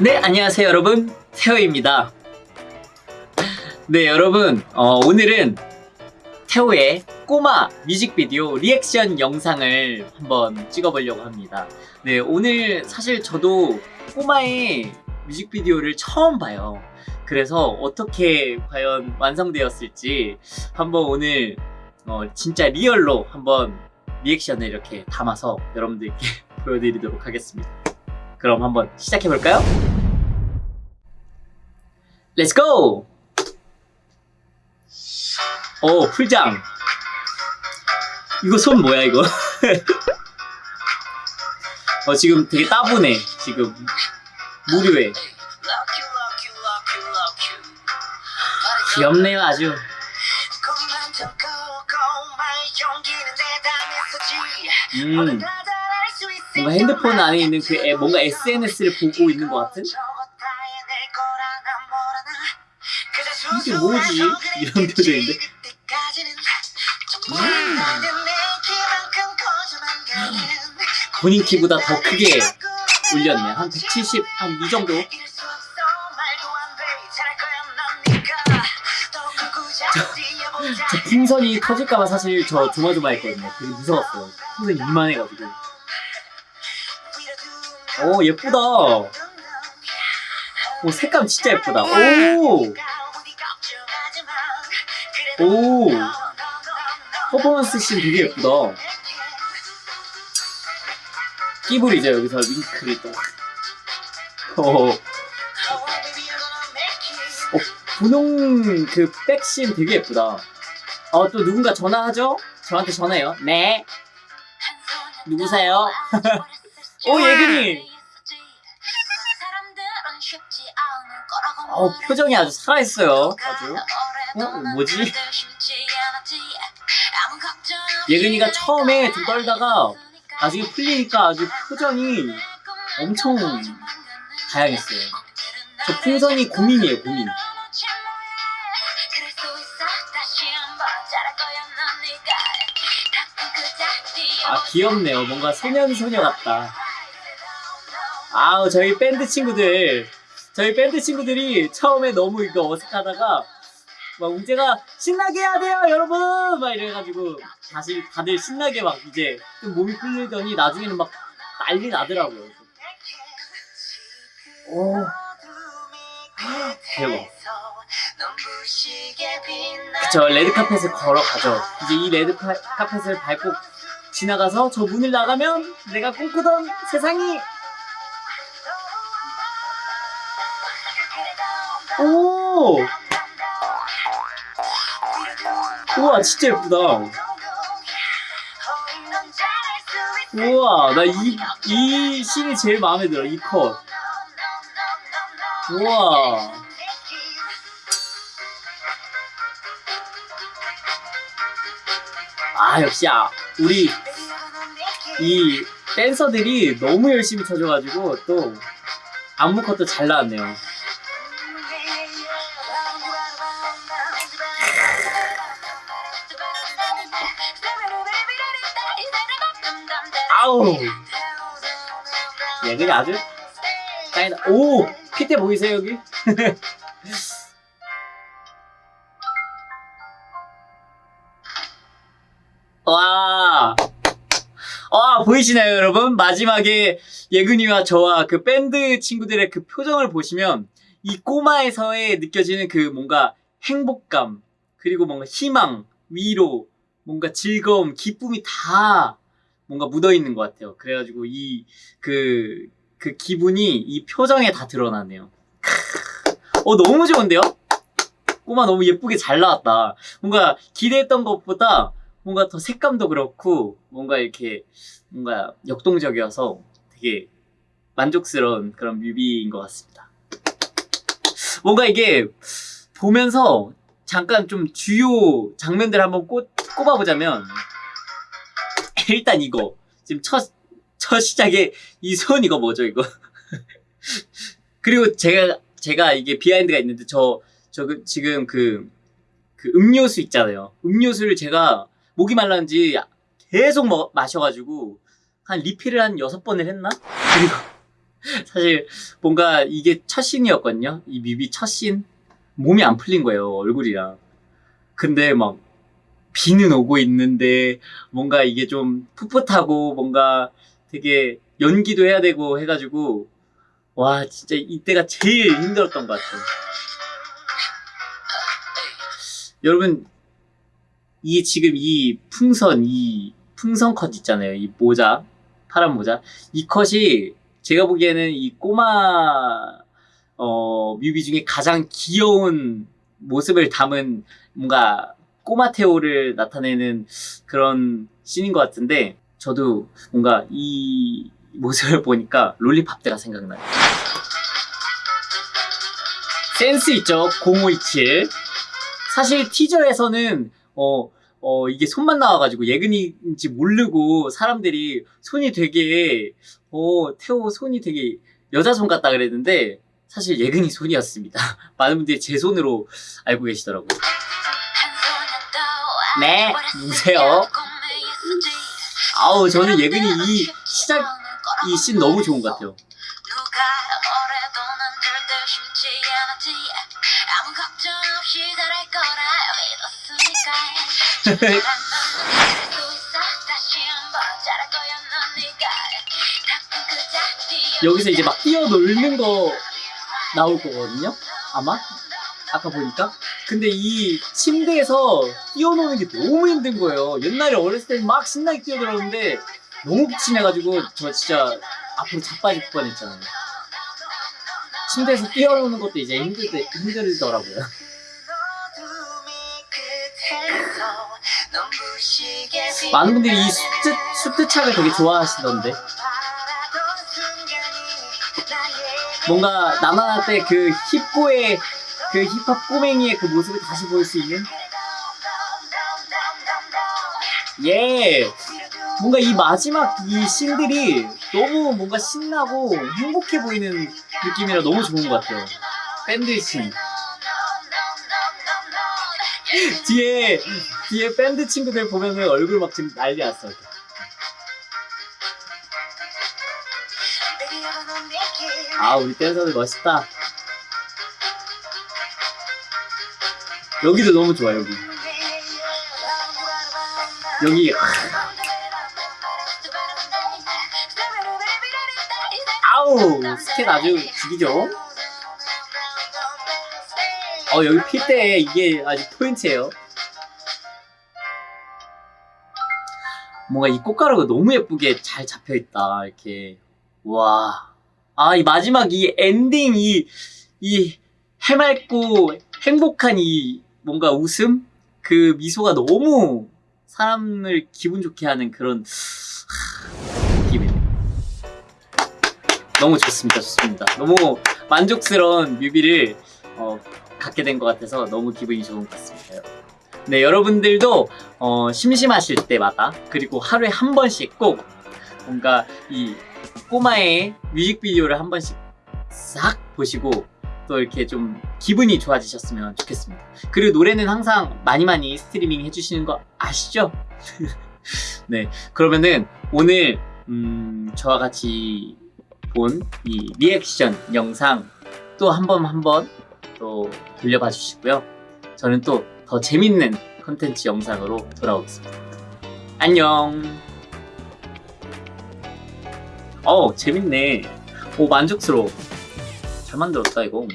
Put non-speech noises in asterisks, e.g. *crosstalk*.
네, 안녕하세요, 여러분. 태호입니다. 네, 여러분. 어, 오늘은 태호의 꼬마 뮤직비디오 리액션 영상을 한번 찍어보려고 합니다. 네, 오늘 사실 저도 꼬마의 뮤직비디오를 처음 봐요. 그래서 어떻게 과연 완성되었을지 한번 오늘 어, 진짜 리얼로 한번 리액션을 이렇게 담아서 여러분들께 *laughs* 보여드리도록 하겠습니다. 그럼 한번 시작해볼까요? 렛츠 고! 오, 풀장. 이거 손 뭐야, 이거? *laughs* 어, 지금 되게 따분해, 지금. 무료해. 귀엽네요, 아주. 음, 뭔가 핸드폰 안에 있는 그 애, 뭔가 SNS를 보고 있는 것 같은? 이게 뭐지? 이런 표정인데? 음. 본인 키보다 더 크게 올렸네. 한 170, 한 이 정도? 저 풍선이 터질까봐 사실 저 조마조마했거든요. 되게 무서웠어요. 풍선이 이만해가지고. 오, 예쁘다. 오, 색감 진짜 예쁘다. 오! 오! 퍼포먼스 씬 되게 예쁘다. 끼부리죠, 여기서 윙크를 또. 어, 어, 분홍 그 백씬 되게 예쁘다. 어, 또 누군가 전화하죠? 저한테 전화해요. 네. 누구세요? *laughs* 오, 예근이! 어, 표정이 아주 살아있어요. 아주. 어? 뭐지? 예근이가 처음에 좀 떨다가 나중에 풀리니까 아주 표정이 엄청 다양했어요. 저 풍선이 고민이에요, 고민. 아, 귀엽네요. 뭔가 소년소녀 같다. 아우, 저희 밴드 친구들. 저희 밴드 친구들이 처음에 너무 이거 어색하다가 막 웅재가 신나게 해야 돼요 여러분! 막 이래가지고 다시 다들 신나게 막 이제 좀 몸이 풀리더니 나중에는 막 난리 나더라고요. 오. 대박. 그쵸 레드카펫을 걸어가죠. 이제 이 레드카펫을 밟고 지나가서 저 문을 나가면 내가 꿈꾸던 세상이 오! 우와 진짜 예쁘다. 우와 나이이 씬이 제일 마음에 들어 이컷. 우와. 아 역시 아 우리 이 댄서들이 너무 열심히 쳐줘가지고 또 안무 컷도 잘 나왔네요 아우 얘들이 아주 짱이다 오! 핏대 보이세요 여기? *laughs* 와, 와 보이시나요 여러분? 마지막에 예근이와 저와 그 밴드 친구들의 그 표정을 보시면 이 꼬마에서의 느껴지는 그 뭔가 행복감 그리고 뭔가 희망, 위로, 뭔가 즐거움, 기쁨이 다 뭔가 묻어 있는 것 같아요. 그래가지고 이그그 기분이 이 표정에 다 드러나네요. 어 너무 좋은데요? 꼬마 너무 예쁘게 잘 나왔다. 뭔가 기대했던 것보다 뭔가 더 색감도 그렇고 뭔가 이렇게 뭔가 역동적이어서 되게 만족스러운 그런 뮤비인 것 같습니다. 뭔가 이게 보면서 잠깐 좀 주요 장면들 한번 꼽, 꼽아보자면 *laughs* 일단 이거 지금 첫, 첫 시작에 이 손 이거 뭐죠 이거 *laughs* 그리고 제가 제가 이게 비하인드가 있는데 저, 저 그, 지금 그, 그 음료수 있잖아요 음료수를 제가 목이 말랐는지 계속 먹, 마셔가지고 한 리필을 한 여섯 번을 했나? 그리고 *laughs* 사실 뭔가 이게 첫 씬이었거든요. 이 뮤비 첫 씬. 몸이 안 풀린 거예요, 얼굴이랑. 근데 막 비는 오고 있는데 뭔가 이게 좀 풋풋하고 뭔가 되게 연기도 해야 되고 해가지고 와 진짜 이때가 제일 힘들었던 것 같아요. 여러분 이 지금 이 풍선 이 풍선 컷 있잖아요. 이 모자 파란 모자 이 컷이 제가 보기에는 이 꼬마 어 뮤비 중에 가장 귀여운 모습을 담은 뭔가 꼬마 테오를 나타내는 그런 씬인 것 같은데 저도 뭔가 이 모습을 보니까 롤리팝 때가 생각나요. 센스 있죠? 0527. 사실 티저에서는 어, 어, 이게 손만 나와가지고 예근이인지 모르고 사람들이 손이 되게 어, 태호 손이 되게 여자 손 같다 그랬는데 사실 예근이 손이었습니다. *laughs* 많은 분들이 제 손으로 알고 계시더라고요. 네, 누구세요? 아우, 저는 예근이 이 시작, 이 씬 너무 좋은 것 같아요. *laughs* 그 여기서 이제 막 뛰어놀는 거 나올 거거든요? 아마? 아까 보니까? 근데 이 침대에서 뛰어노는 게 너무 힘든 거예요. 옛날에 어렸을 때 막 신나게 뛰어들었는데 너무 기침해가지고 저 진짜 앞으로 자빠질 뻔했잖아요. 침대에서 뛰어노는 것도 이제 힘들, 힘들더라고요. *laughs* 많은 분들이 이 수트, 수트착을 되게 좋아하시던데. 뭔가 때그 힙고의 그 힙합 꼬맹이의 그 모습을 다시 볼 수 있는? 예. 뭔가 이 마지막 이 씬들이 너무 뭔가 신나고 행복해 보이는 느낌이라 너무 좋은 것 같아요. 밴드 씬. *laughs* 뒤에 뒤에 밴드 친구들 보면은 얼굴 막 지금 난리 났어 아 우리 댄서들 멋있다 여기도 너무 좋아 여기. 여기 아우 스킨 아주 죽이죠? 어 여기 필 때 이게 아주 포인트예요. 뭔가 이 꽃가루가 너무 예쁘게 잘 잡혀있다 이렇게. 와. 아 이 마지막 이 엔딩 이이 해맑고 행복한 이 뭔가 웃음 그 미소가 너무 사람을 기분 좋게 하는 그런 하, 느낌이에요. 너무 좋습니다, 좋습니다. 너무 만족스러운 뮤비를 어, 갖게 된 것 같아서 너무 기분이 좋은 것 같습니다. 네, 여러분들도 어, 심심하실 때마다 그리고 하루에 한 번씩 꼭 뭔가 이 꼬마의 뮤직비디오를 한 번씩 싹 보시고 또 이렇게 좀 기분이 좋아지셨으면 좋겠습니다. 그리고 노래는 항상 많이 많이 스트리밍 해주시는 거 아시죠? *laughs* 네, 그러면은 오늘 음, 저와 같이 본 이 리액션 영상 또 한 번 한 번 또 돌려봐 주시고요. 저는 또 더 재밌는 컨텐츠 영상으로 돌아오겠습니다. 안녕. 어 재밌네. 오 만족스러워. 잘 만들었다 이거.